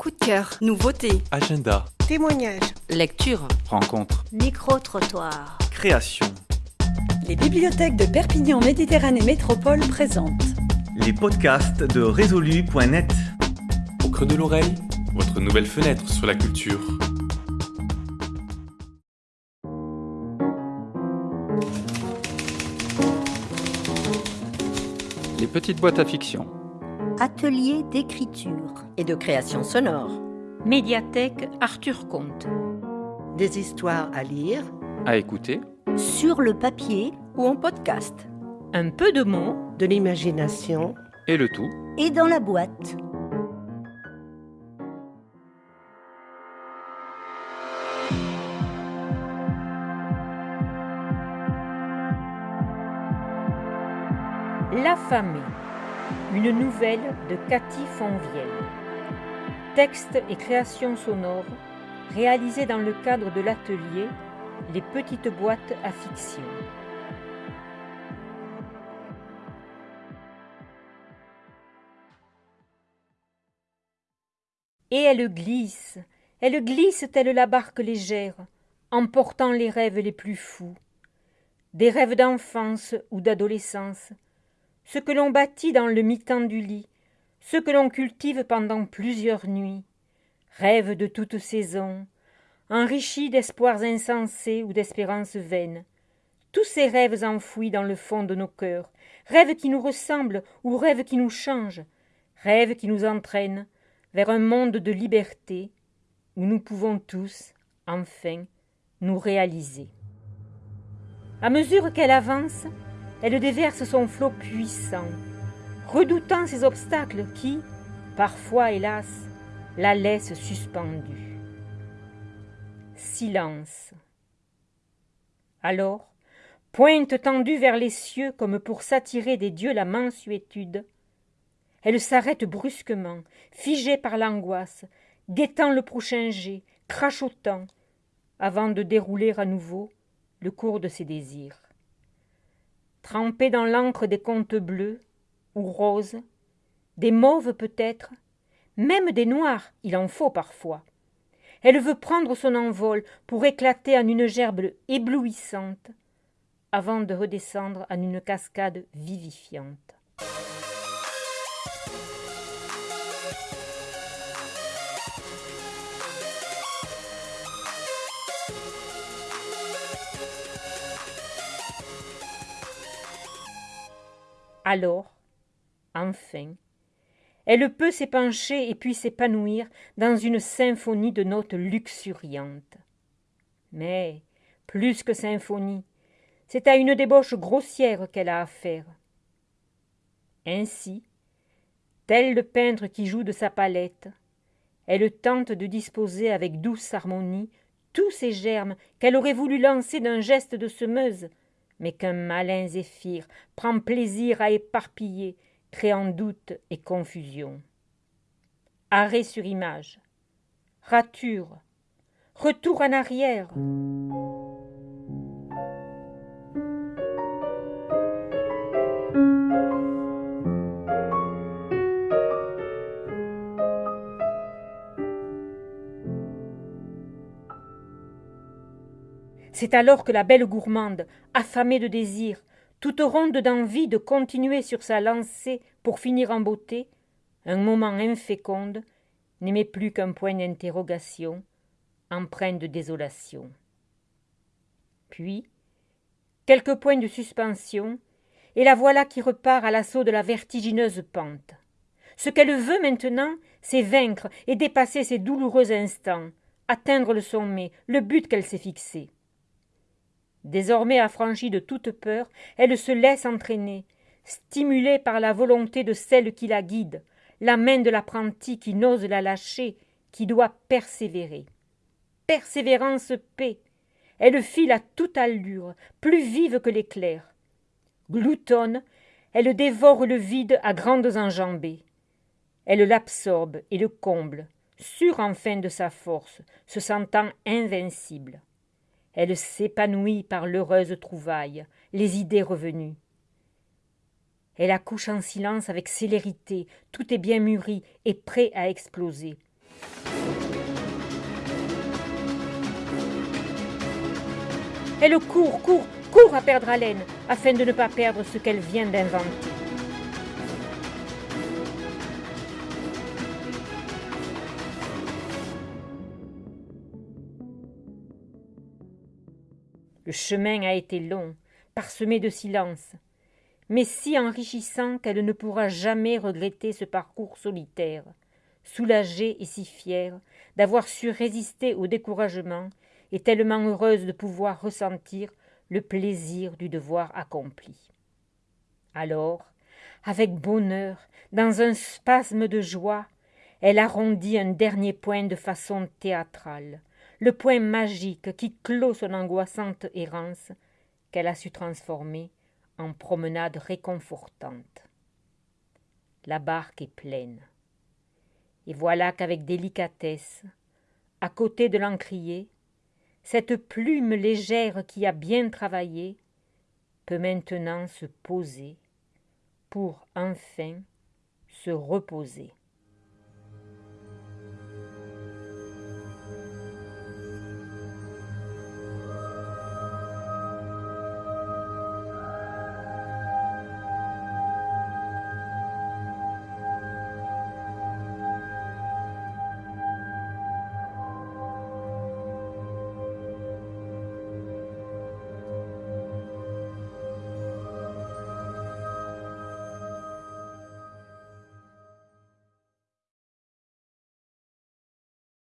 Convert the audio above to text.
coup de cœur, nouveauté, Agenda, Témoignages. lecture, rencontre, Micro-trottoir. création. Les bibliothèques de Perpignan Méditerranée Métropole présentent Les podcasts de résolu.net. Au creux de l'oreille, votre nouvelle fenêtre sur la culture. Les petites boîtes à fiction. Atelier d'écriture. et de création sonore. Médiathèque Arthur Comte. Des histoires à lire. À écouter. Sur le papier Ou en podcast. Un peu de mots, De l'imagination. Et le tout et dans la boîte. L'affamé. Une nouvelle de Cathy Fonvielle. Texte et création sonore réalisés dans le cadre de l'atelier Les petites boîtes à fiction. Et elle glisse, elle glisse telle la barque légère, emportant les rêves les plus fous, des rêves d'enfance ou d'adolescence, ce que l'on bâtit dans le mi-temps du lit, ce que l'on cultive pendant plusieurs nuits, rêves de toute saison, enrichis d'espoirs insensés ou d'espérances vaines, tous ces rêves enfouis dans le fond de nos cœurs, rêves qui nous ressemblent ou rêves qui nous changent, rêves qui nous entraînent vers un monde de liberté où nous pouvons tous, enfin, nous réaliser. À mesure qu'elle avance, elle déverse son flot puissant, redoutant ces obstacles qui, parfois hélas, la laissent suspendue. Silence. Alors, pointe tendue vers les cieux comme pour s'attirer des dieux la mansuétude, elle s'arrête brusquement, figée par l'angoisse, guettant le prochain jet, crachotant, avant de dérouler à nouveau le cours de ses désirs. Trempée dans l'encre des contes bleus ou roses, des mauves peut-être, même des noirs, il en faut parfois. Elle veut prendre son envol pour éclater en une gerbe éblouissante, avant de redescendre en une cascade vivifiante. Alors, enfin, elle peut s'épancher et puis s'épanouir dans une symphonie de notes luxuriantes. Mais, plus que symphonie, c'est à une débauche grossière qu'elle a affaire. Ainsi, tel le peintre qui joue de sa palette, elle tente de disposer avec douce harmonie tous ces germes qu'elle aurait voulu lancer d'un geste de semeuse, mais qu'un malin zéphyr prend plaisir à éparpiller, créant doute et confusion. Arrêt sur image, rature, retour en arrière. C'est alors que la belle gourmande, affamée de désir, toute ronde d'envie de continuer sur sa lancée pour finir en beauté, un moment inféconde, n'aimait plus qu'un point d'interrogation, empreint de désolation. Puis, quelques points de suspension, et la voilà qui repart à l'assaut de la vertigineuse pente. Ce qu'elle veut maintenant, c'est vaincre et dépasser ces douloureux instants, atteindre le sommet, le but qu'elle s'est fixé. Désormais affranchie de toute peur, elle se laisse entraîner, stimulée par la volonté de celle qui la guide, la main de l'apprenti qui n'ose la lâcher, qui doit persévérer. Persévérance paix. Elle file à toute allure, plus vive que l'éclair. Gloutonne, elle dévore le vide à grandes enjambées. Elle l'absorbe et le comble, sûre enfin de sa force, se sentant invincible. Elle s'épanouit par l'heureuse trouvaille, les idées revenues. Elle accouche en silence avec célérité, tout est bien mûri et prêt à exploser. Elle court, court, court à perdre haleine, afin de ne pas perdre ce qu'elle vient d'inventer. Le chemin a été long, parsemé de silence, mais si enrichissant qu'elle ne pourra jamais regretter ce parcours solitaire, soulagée et si fière d'avoir su résister au découragement et tellement heureuse de pouvoir ressentir le plaisir du devoir accompli. Alors, avec bonheur, dans un spasme de joie, elle arrondit un dernier point de façon théâtrale, le point magique qui clôt son angoissante errance, qu'elle a su transformer en promenade réconfortante. La barque est pleine. Et voilà qu'avec délicatesse, à côté de l'encrier, cette plume légère qui a bien travaillé peut maintenant se poser pour enfin se reposer.